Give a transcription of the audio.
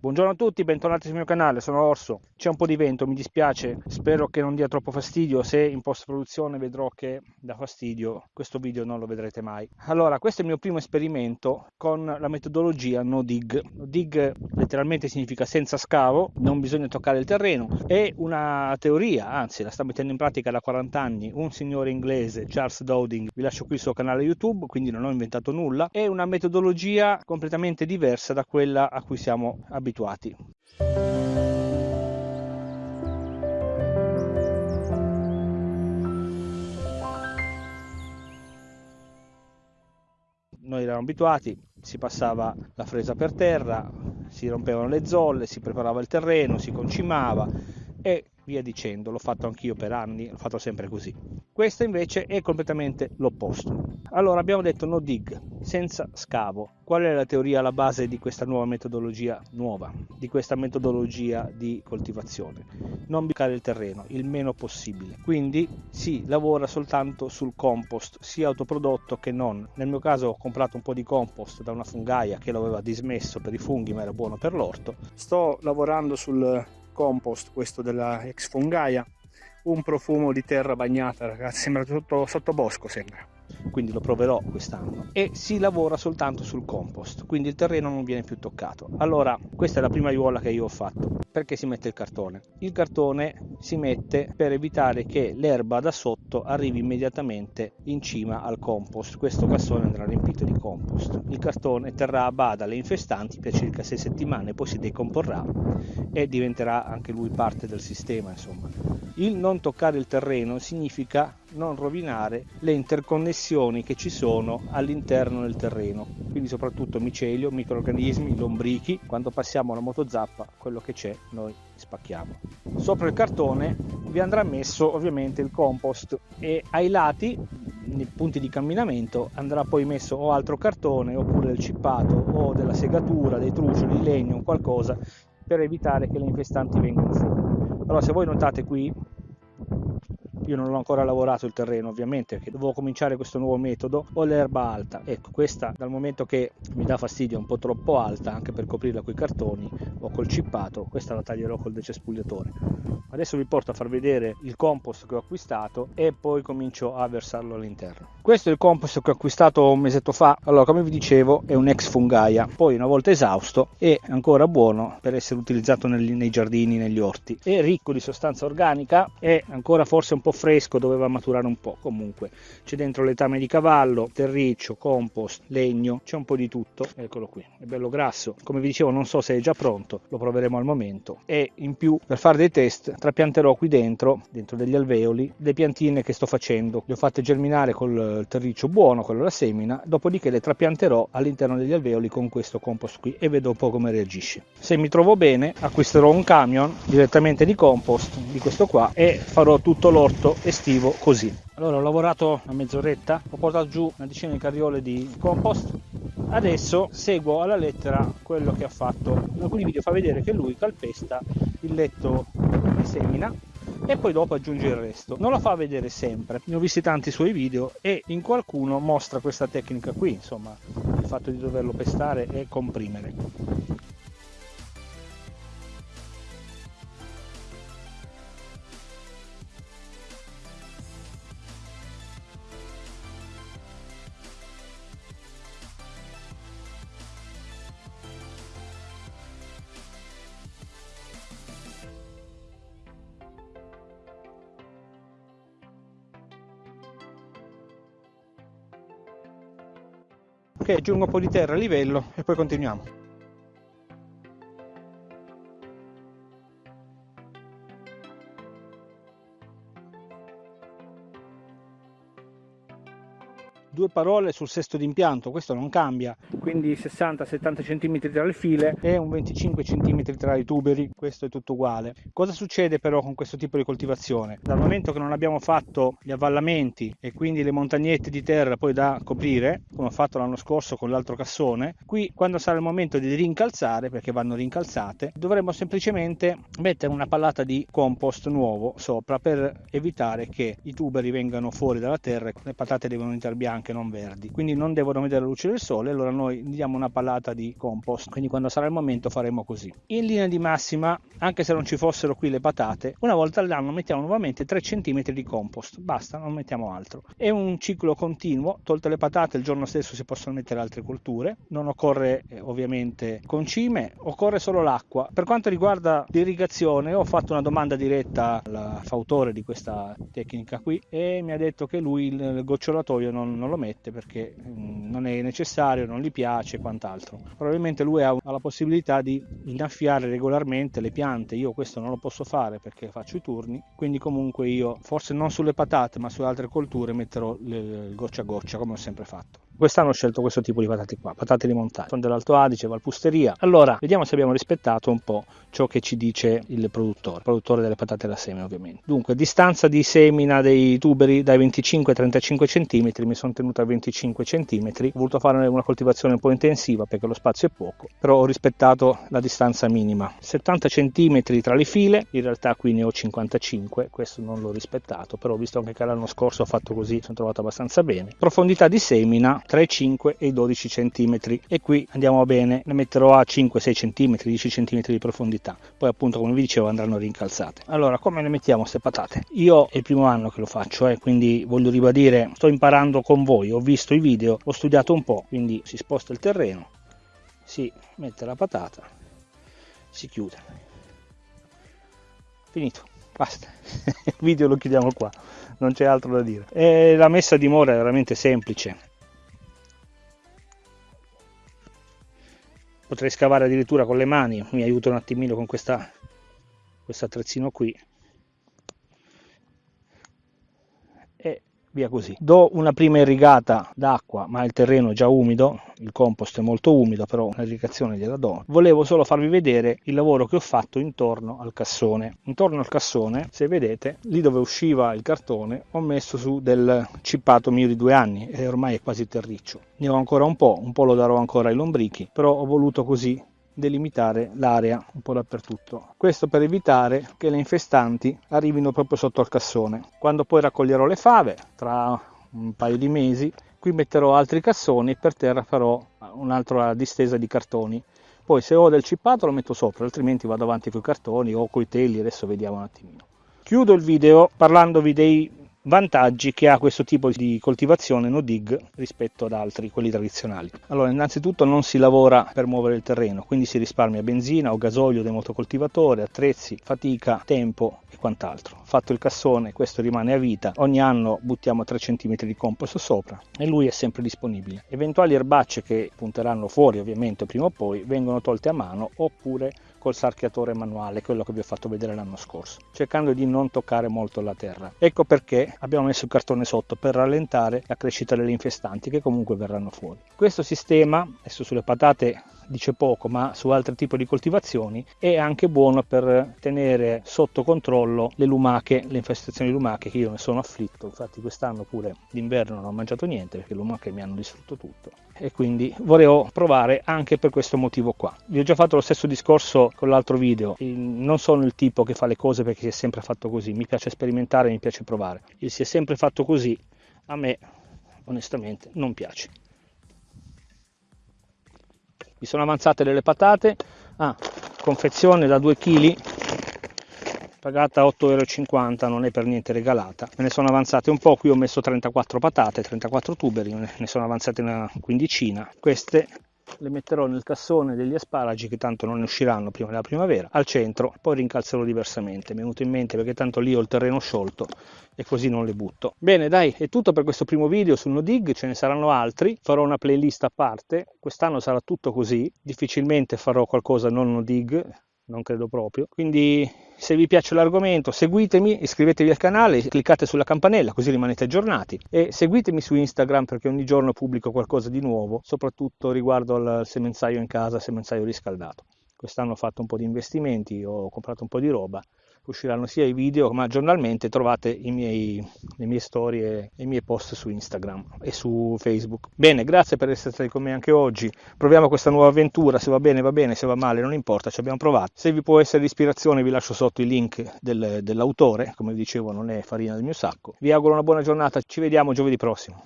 Buongiorno a tutti, bentornati sul mio canale, sono Orso. C'è un po' di vento, mi dispiace, spero che non dia troppo fastidio, se in post produzione vedrò che dà fastidio, questo video non lo vedrete mai. Allora, questo è il mio primo esperimento con la metodologia no dig. No dig letteralmente significa senza scavo, non bisogna toccare il terreno, è una teoria, anzi la sta mettendo in pratica da 40 anni un signore inglese, Charles Dowding, vi lascio qui il suo canale YouTube, quindi non ho inventato nulla, è una metodologia completamente diversa da quella a cui siamo abituati abituati. Noi eravamo abituati, si passava la fresa per terra, si rompevano le zolle, si preparava il terreno, si concimava e via dicendo, l'ho fatto anch'io per anni, l'ho fatto sempre così. Questo invece è completamente l'opposto. Allora abbiamo detto no dig, senza scavo. Qual è la teoria alla base di questa nuova metodologia nuova, di questa metodologia di coltivazione? Non bucare il terreno il meno possibile. Quindi si lavora soltanto sul compost, sia autoprodotto che non. Nel mio caso ho comprato un po' di compost da una fungaia che l'aveva dismesso per i funghi, ma era buono per l'orto. Sto lavorando sul compost, questo della ex fungaia, un profumo di terra bagnata, ragazzi, sembra tutto sotto bosco, sembra quindi lo proverò quest'anno e si lavora soltanto sul compost quindi il terreno non viene più toccato. Allora questa è la prima aiuola che io ho fatto. Perché si mette il cartone? Il cartone si mette per evitare che l'erba da sotto arrivi immediatamente in cima al compost. Questo cassone andrà riempito di compost. Il cartone terrà a bada le infestanti per circa 6 settimane poi si decomporrà e diventerà anche lui parte del sistema insomma. Il non toccare il terreno significa non rovinare le interconnessioni che ci sono all'interno del terreno, quindi soprattutto micelio, microrganismi, lombrichi, quando passiamo la motozappa quello che c'è noi spacchiamo. Sopra il cartone vi andrà messo ovviamente il compost e ai lati, nei punti di camminamento, andrà poi messo o altro cartone oppure del cippato o della segatura, dei trucioli, di legno, qualcosa per evitare che le infestanti vengano fuori. Allora se voi notate qui io non ho ancora lavorato il terreno ovviamente perché dovevo cominciare questo nuovo metodo ho l'erba alta. Ecco questa dal momento che mi dà fastidio è un po' troppo alta anche per coprirla con i cartoni o col cippato questa la taglierò col decespugliatore. Adesso vi porto a far vedere il compost che ho acquistato e poi comincio a versarlo all'interno questo è il compost che ho acquistato un mesetto fa. Allora come vi dicevo è un ex fungaia. Poi una volta esausto è ancora buono per essere utilizzato nei, nei giardini negli orti. È ricco di sostanza organica è ancora forse un po' fresco doveva maturare un po' comunque c'è dentro letame di cavallo terriccio compost legno c'è un po' di tutto. Eccolo qui è bello grasso. Come vi dicevo non so se è già pronto lo proveremo al momento. E in più per fare dei test trapianterò qui dentro dentro degli alveoli le piantine che sto facendo. Le ho fatte germinare col terriccio buono quello da semina dopodiché le trapianterò all'interno degli alveoli con questo compost qui e vedo un po' come reagisce se mi trovo bene acquisterò un camion direttamente di compost di questo qua e farò tutto l'orto estivo così. Allora ho lavorato una mezz'oretta, ho portato giù una decina di carriole di compost, adesso seguo alla lettera quello che ha fatto. In alcuni video fa vedere che lui calpesta il letto di semina e poi dopo aggiunge il resto. Non lo fa vedere sempre, ne ho visti tanti suoi video e in qualcuno mostra questa tecnica qui, insomma, il fatto di doverlo pestare e comprimere. Ok aggiungo un po' di terra a livello e poi continuiamo due parole sul sesto d'impianto, questo non cambia, quindi 60-70 cm tra le file e un 25 cm tra i tuberi, questo è tutto uguale. Cosa succede però con questo tipo di coltivazione? Dal momento che non abbiamo fatto gli avvallamenti e quindi le montagnette di terra poi da coprire, come ho fatto l'anno scorso con l'altro cassone, qui quando sarà il momento di rincalzare, perché vanno rincalzate, dovremo semplicemente mettere una pallata di compost nuovo sopra per evitare che i tuberi vengano fuori dalla terra, le patate devono entrare bianche anche non verdi, quindi non devono vedere la luce del sole, allora noi diamo una palata di compost, quindi quando sarà il momento faremo così. In linea di massima, anche se non ci fossero qui le patate, una volta all'anno mettiamo nuovamente 3 cm di compost, basta, non mettiamo altro. È un ciclo continuo, tolte le patate il giorno stesso si possono mettere altre colture, non occorre eh, ovviamente concime, occorre solo l'acqua. Per quanto riguarda l'irrigazione ho fatto una domanda diretta al fautore di questa tecnica qui e mi ha detto che lui il gocciolatoio non, non lo mette perché mm, non è necessario, non gli piace e quant'altro. Probabilmente lui ha, la possibilità di innaffiare regolarmente le piante, io questo non lo posso fare perché faccio i turni, quindi comunque io forse non sulle patate ma su altre colture metterò goccia a goccia come ho sempre fatto. Quest'anno ho scelto questo tipo di patate qua, patate di montagna, sono dell'Alto Adige, Valpusteria. Allora, vediamo se abbiamo rispettato un po' ciò che ci dice il produttore, produttore delle patate da seme ovviamente. Dunque, distanza di semina dei tuberi dai 25 ai 35 cm, mi sono tenuto a 25 cm, ho voluto fare una coltivazione un po' intensiva perché lo spazio è poco, però ho rispettato la distanza minima. 70 cm tra le file, in realtà qui ne ho 55, questo non l'ho rispettato, però visto anche che l'anno scorso ho fatto così, sono trovato abbastanza bene. Profondità di semina tra i 5 e i 12 cm e qui andiamo bene ne metterò a 5-6 cm 10 cm di profondità. Poi appunto come vi dicevo andranno rincalzate. Allora come le mettiamo queste patate? Io è il primo anno che lo faccio eh, quindi voglio ribadire sto imparando con voi. Ho visto i video ho studiato un po' quindi si sposta il terreno si mette la patata si chiude. Finito. Basta. Il video lo chiudiamo qua. Non c'è altro da dire. E la messa a dimora è veramente semplice potrei scavare addirittura con le mani mi aiuta un attimino con questa questo attrezzino qui via così. Do una prima irrigata d'acqua, ma il terreno è già umido, il compost è molto umido, però un'irrigazione gliela do. Volevo solo farvi vedere il lavoro che ho fatto intorno al cassone. Intorno al cassone, se vedete, lì dove usciva il cartone, ho messo su del cippato mio di due anni e ormai è quasi terriccio. Ne ho ancora un po', un po' lo darò ancora ai lombrichi, però ho voluto così delimitare l'area un po' dappertutto. Questo per evitare che le infestanti arrivino proprio sotto al cassone. Quando poi raccoglierò le fave, tra un paio di mesi, qui metterò altri cassoni e per terra farò un'altra distesa di cartoni. Poi se ho del cippato lo metto sopra, altrimenti vado avanti con i cartoni o con i teli, adesso vediamo un attimino. Chiudo il video parlandovi dei vantaggi che ha questo tipo di coltivazione no dig rispetto ad altri, quelli tradizionali. Allora, innanzitutto non si lavora per muovere il terreno, quindi si risparmia benzina o gasolio del motocoltivatore, attrezzi, fatica, tempo e quant'altro. Fatto il cassone, questo rimane a vita, ogni anno buttiamo 3 cm di compost sopra e lui è sempre disponibile. Eventuali erbacce che punteranno fuori ovviamente prima o poi vengono tolte a mano oppure col sarchiatore manuale, quello che vi ho fatto vedere l'anno scorso, cercando di non toccare molto la terra. Ecco perché abbiamo messo il cartone sotto per rallentare la crescita delle infestanti che comunque verranno fuori. Questo sistema, adesso sulle patate dice poco, ma su altri tipi di coltivazioni è anche buono per tenere sotto controllo le lumache, le infestazioni lumache che io ne sono afflitto. Infatti quest'anno pure d'inverno non ho mangiato niente perché le lumache mi hanno distrutto tutto e quindi volevo provare anche per questo motivo qua. Vi ho già fatto lo stesso discorso con l'altro video, non sono il tipo che fa le cose perché si è sempre fatto così, mi piace sperimentare, mi piace provare. Il si è sempre fatto così, a me onestamente non piace mi sono avanzate delle patate. Ah, confezione da 2 kg pagata 8,50 euro non è per niente regalata. Me ne sono avanzate un po' qui ho messo 34 patate 34 tuberi ne sono avanzate una quindicina. Queste le metterò nel cassone degli asparagi che tanto non ne usciranno prima della primavera al centro poi rincalzerò diversamente. Mi è venuto in mente perché tanto lì ho il terreno sciolto e così non le butto. Bene dai è tutto per questo primo video sul no dig ce ne saranno altri farò una playlist a parte. Quest'anno sarà tutto così difficilmente farò qualcosa non no dig non credo proprio. Quindi se vi piace l'argomento seguitemi, iscrivetevi al canale, cliccate sulla campanella così rimanete aggiornati e seguitemi su Instagram perché ogni giorno pubblico qualcosa di nuovo, soprattutto riguardo al semenzaio in casa, semenzaio riscaldato. Quest'anno ho fatto un po' di investimenti, ho comprato un po' di roba usciranno sia i video ma giornalmente trovate miei, le mie storie e i miei post su Instagram e su Facebook. Bene, grazie per essere stati con me anche oggi. Proviamo questa nuova avventura, se va bene va bene, se va male non importa, ci abbiamo provato. Se vi può essere ispirazione vi lascio sotto il link del, dell'autore, come vi dicevo non è farina del mio sacco. Vi auguro una buona giornata, ci vediamo giovedì prossimo.